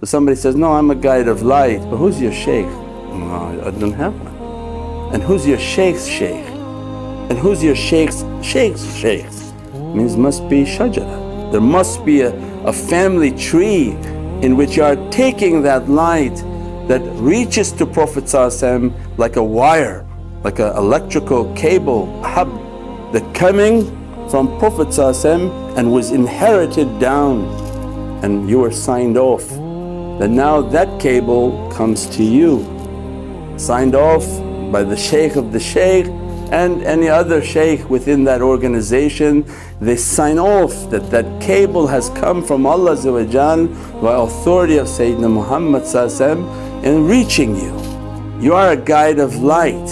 So somebody says, no I'm a guide of light, but who's your shaykh? No, I don't have one. And who's your shaykh's shaykh? And who's your shaykh's shaykh's shaykh? Means must be shajara. There must be a, a family tree in which you are taking that light that reaches to Prophet like a wire, like an electrical cable, hab that coming from Prophet and was inherited down and you were signed off. That now that cable comes to you, signed off by the shaykh of the shaykh and any other shaykh within that organization, they sign off that that cable has come from Allah by authority of Sayyidina Muhammad in reaching you. You are a guide of light